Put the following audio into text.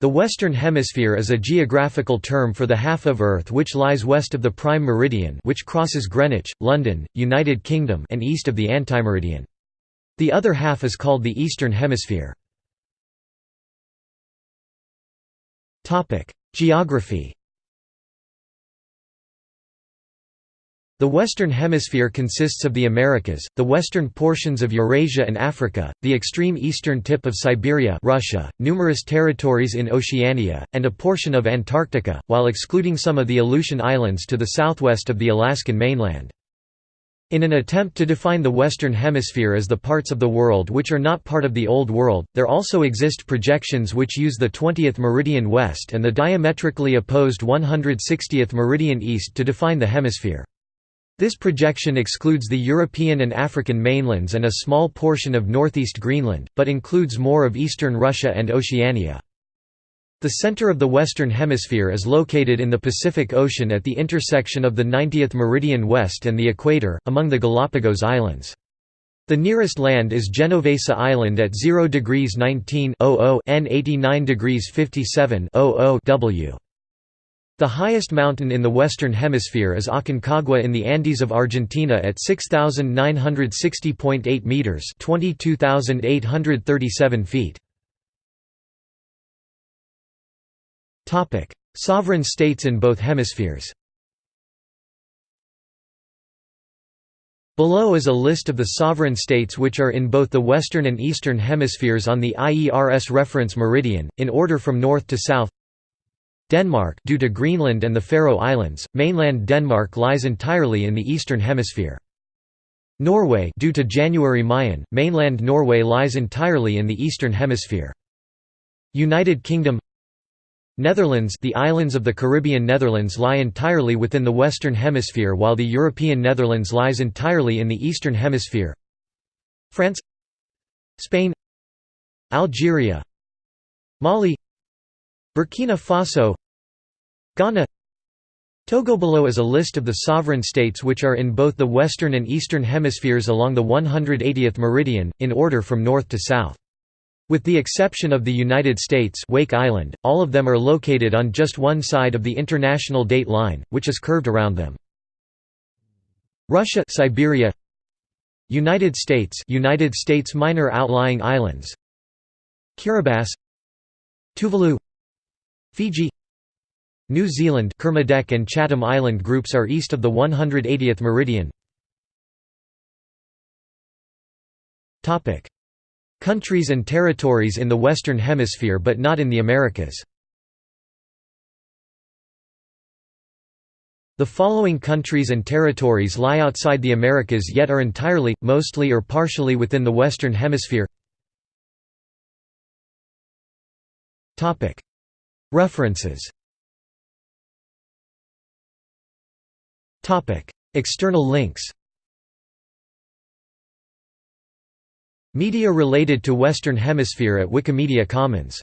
The Western Hemisphere is a geographical term for the half of Earth which lies west of the prime meridian which crosses Greenwich, London, United Kingdom and east of the antimeridian. The other half is called the Eastern Hemisphere. Geography The Western Hemisphere consists of the Americas, the western portions of Eurasia and Africa, the extreme eastern tip of Siberia Russia, numerous territories in Oceania, and a portion of Antarctica, while excluding some of the Aleutian Islands to the southwest of the Alaskan mainland. In an attempt to define the Western Hemisphere as the parts of the world which are not part of the Old World, there also exist projections which use the 20th meridian west and the diametrically opposed 160th meridian east to define the hemisphere. This projection excludes the European and African mainlands and a small portion of northeast Greenland, but includes more of eastern Russia and Oceania. The center of the Western Hemisphere is located in the Pacific Ocean at the intersection of the 90th meridian west and the equator, among the Galapagos Islands. The nearest land is Genovesa Island at 0 degrees 19 N 89 degrees 57 W. The highest mountain in the Western Hemisphere is Aconcagua in the Andes of Argentina at 6,960.8 metres 22,837 feet. Sovereign states in both hemispheres Below is a list of the sovereign states which are in both the western and eastern hemispheres on the IERS reference meridian, in order from north to south Denmark due to Greenland and the Faroe Islands, mainland Denmark lies entirely in the eastern hemisphere. Norway due to January Mayen, mainland Norway lies entirely in the eastern hemisphere. United Kingdom Netherlands the islands of the Caribbean Netherlands lie entirely within the western hemisphere while the European Netherlands lies entirely in the eastern hemisphere. France Spain Algeria Mali Burkina Faso Ghana. Togo below is a list of the sovereign states which are in both the western and eastern hemispheres along the 180th meridian, in order from north to south. With the exception of the United States Wake Island, all of them are located on just one side of the international date line, which is curved around them. Russia Siberia. United States United States minor outlying islands. Kiribati. Tuvalu Fiji New Zealand Kermadec and Chatham Island groups are east of the 180th meridian. Countries and territories in the Western Hemisphere but not in the Americas. The following countries and territories lie outside the Americas yet are entirely, mostly or partially within the Western Hemisphere References. External links. Media related to Western Hemisphere at Wikimedia Commons